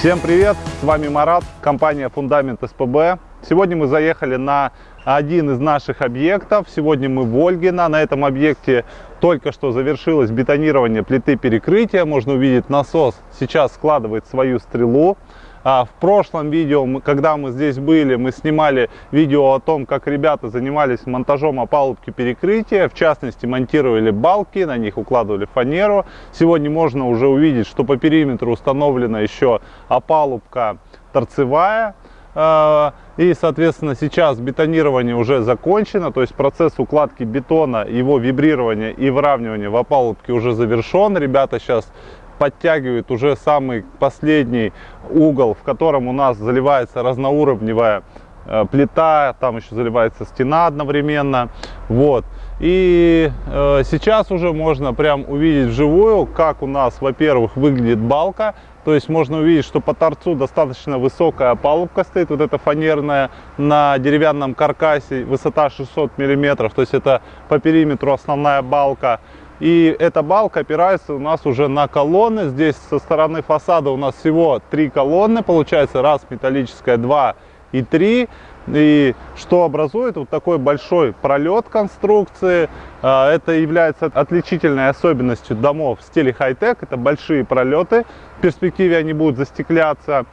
Всем привет! С вами Марат, компания Фундамент СПБ. Сегодня мы заехали на один из наших объектов. Сегодня мы в Ольгино. На этом объекте только что завершилось бетонирование плиты перекрытия. Можно увидеть насос сейчас складывает свою стрелу. А в прошлом видео, когда мы здесь были, мы снимали видео о том, как ребята занимались монтажом опалубки перекрытия. В частности, монтировали балки, на них укладывали фанеру. Сегодня можно уже увидеть, что по периметру установлена еще опалубка торцевая. А, и, соответственно, сейчас бетонирование уже закончено, то есть процесс укладки бетона, его вибрирования и выравнивания в опалубке уже завершен. Ребята сейчас подтягивают уже самый последний угол, в котором у нас заливается разноуровневая э, плита, там еще заливается стена одновременно. Вот. И э, сейчас уже можно прям увидеть вживую, как у нас, во-первых, выглядит балка. То есть можно увидеть, что по торцу достаточно высокая палубка стоит, вот эта фанерная, на деревянном каркасе, высота 600 миллиметров. То есть это по периметру основная балка. И эта балка опирается у нас уже на колонны. Здесь со стороны фасада у нас всего три колонны. Получается раз металлическая, два и три. И что образует вот такой большой пролет конструкции. А, это является отличительной особенностью домов в стиле хай-тек. Это большие пролеты. В перспективе они будут застекляться.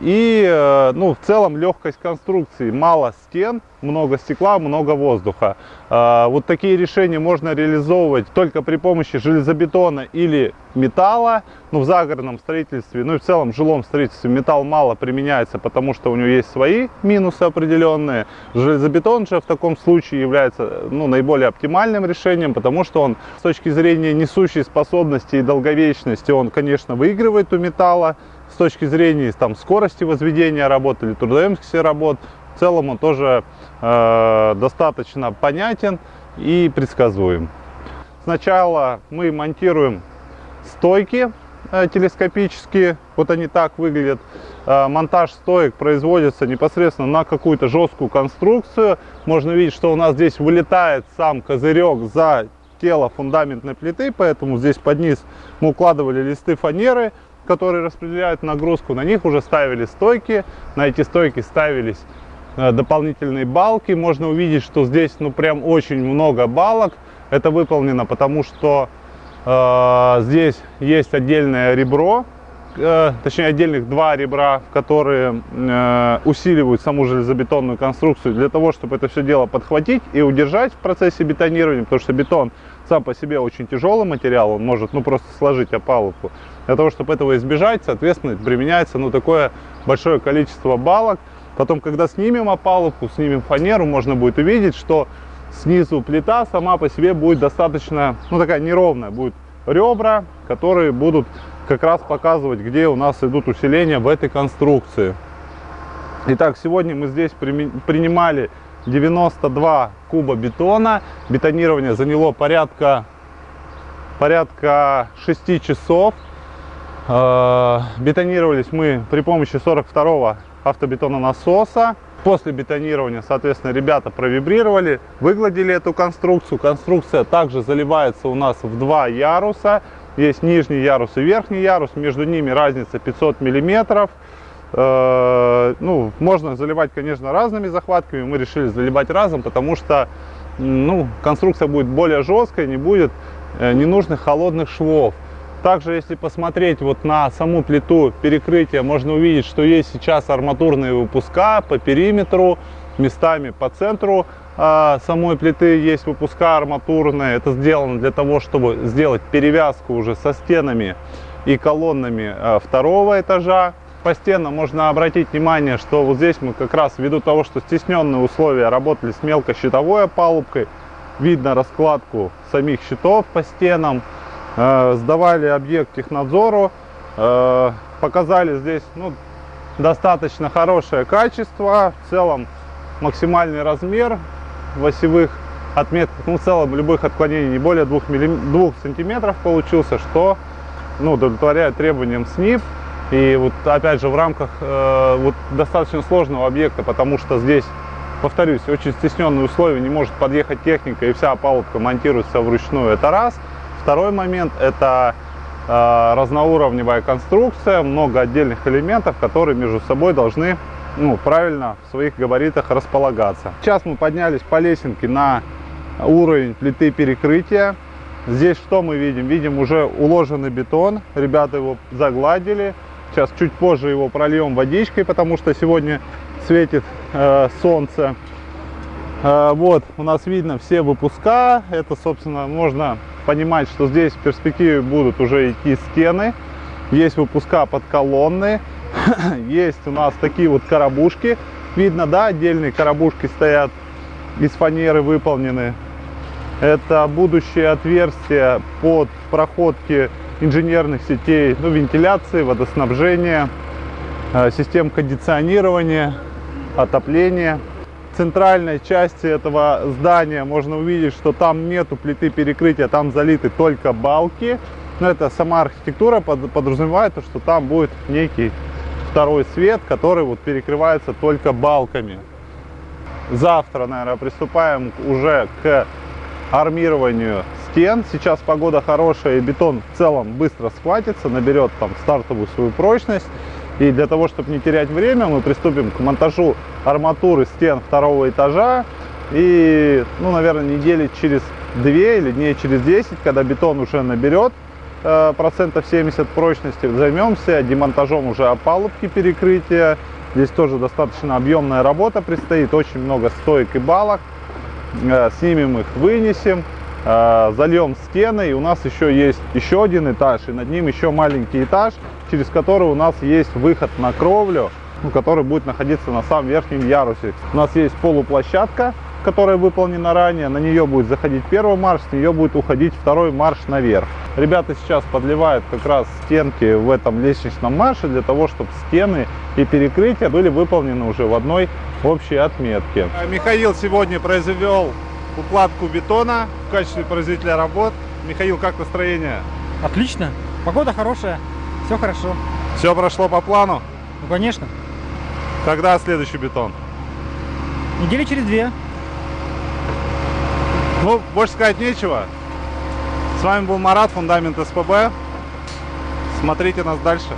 И э, ну, в целом легкость конструкции. Мало стен, много стекла, много воздуха. Э, вот такие решения можно реализовывать только при помощи железобетона или металла. Ну, в загородном строительстве, ну и в целом в жилом строительстве металл мало применяется, потому что у него есть свои минусы определенные. Железобетон же в таком случае является ну, наиболее оптимальным решением, потому что он с точки зрения несущей способности и долговечности, он, конечно, выигрывает у металла с точки зрения там, скорости возведения работ или трудоемкости работ, в целом он тоже э, достаточно понятен и предсказуем. Сначала мы монтируем стойки э, телескопические, вот они так выглядят. Э, монтаж стоек производится непосредственно на какую-то жесткую конструкцию. Можно видеть, что у нас здесь вылетает сам козырек за тело фундаментной плиты, поэтому здесь под низ мы укладывали листы фанеры, которые распределяют нагрузку, на них уже ставили стойки, на эти стойки ставились э, дополнительные балки. Можно увидеть, что здесь ну прям очень много балок. Это выполнено потому, что э, здесь есть отдельное ребро, э, точнее отдельных два ребра, которые э, усиливают саму железобетонную конструкцию для того, чтобы это все дело подхватить и удержать в процессе бетонирования, потому что бетон сам по себе очень тяжелый материал, он может ну просто сложить опалубку. Для того, чтобы этого избежать, соответственно, применяется ну, такое большое количество балок. Потом, когда снимем опалубку, снимем фанеру, можно будет увидеть, что снизу плита сама по себе будет достаточно, ну такая неровная, будет ребра, которые будут как раз показывать, где у нас идут усиления в этой конструкции. Итак, сегодня мы здесь принимали 92 куба бетона. Бетонирование заняло порядка, порядка 6 часов. Э, бетонировались мы при помощи 42 автобетона насоса. После бетонирования, соответственно, ребята провибрировали, выгладили эту конструкцию. Конструкция также заливается у нас в два яруса. Есть нижний ярус и верхний ярус, между ними разница 500 миллиметров. Э, ну, можно заливать, конечно, разными захватками. Мы решили заливать разом, потому что ну, конструкция будет более жесткой, не будет э, ненужных холодных швов. Также, если посмотреть вот на саму плиту перекрытия, можно увидеть, что есть сейчас арматурные выпуска по периметру, местами по центру э, самой плиты есть выпуска арматурные. Это сделано для того, чтобы сделать перевязку уже со стенами и колоннами э, второго этажа. По стенам можно обратить внимание, что вот здесь мы как раз ввиду того, что стесненные условия работали с мелкощитовой опалубкой, видно раскладку самих щитов по стенам. Э, сдавали объект технадзору, э, показали здесь ну, достаточно хорошее качество, в целом максимальный размер в осевых отметках, ну в целом любых отклонений не более 2, миллим... 2 сантиметров получился, что ну, удовлетворяет требованиям СНИП. И вот опять же в рамках э, вот достаточно сложного объекта, потому что здесь, повторюсь, очень стесненные условия, не может подъехать техника и вся опалубка монтируется вручную, это раз – Второй момент – это э, разноуровневая конструкция, много отдельных элементов, которые между собой должны ну, правильно в своих габаритах располагаться. Сейчас мы поднялись по лесенке на уровень плиты перекрытия. Здесь что мы видим? Видим уже уложенный бетон. Ребята его загладили. Сейчас чуть позже его прольем водичкой, потому что сегодня светит э, солнце. Э, вот, у нас видно все выпуска. Это, собственно, можно понимать, что здесь в перспективе будут уже идти стены. Есть выпуска под колонны. Есть у нас такие вот коробушки. Видно, да, отдельные коробушки стоят из фанеры выполнены. Это будущее отверстие под проходки инженерных сетей, ну, вентиляции, водоснабжения, э, систем кондиционирования, отопления. Центральной части этого здания можно увидеть, что там нету плиты перекрытия, там залиты только балки. Но это сама архитектура подразумевает, что там будет некий второй свет, который вот перекрывается только балками. Завтра, наверное, приступаем уже к армированию стен. Сейчас погода хорошая, и бетон в целом быстро схватится, наберет там стартовую свою прочность. И для того, чтобы не терять время, мы приступим к монтажу арматуры стен второго этажа. И, ну, наверное, недели через две или дней через 10, когда бетон уже наберет э, процентов 70 прочности, займемся демонтажом уже опалубки перекрытия. Здесь тоже достаточно объемная работа предстоит, очень много стоек и балок. Э, снимем их, вынесем, э, зальем стены. И у нас еще есть еще один этаж, и над ним еще маленький этаж, через который у нас есть выход на кровлю, ну, который будет находиться на самом верхнем ярусе. У нас есть полуплощадка, которая выполнена ранее, на нее будет заходить первый марш, с нее будет уходить второй марш наверх. Ребята сейчас подливают как раз стенки в этом лестничном марше для того, чтобы стены и перекрытия были выполнены уже в одной общей отметке. Михаил сегодня произвел укладку бетона в качестве производителя работ. Михаил, как настроение? Отлично, погода хорошая, все хорошо. Все прошло по плану? Ну, конечно. Когда следующий бетон? Недели через две. Ну, больше сказать нечего. С вами был Марат, Фундамент СПБ. Смотрите нас дальше.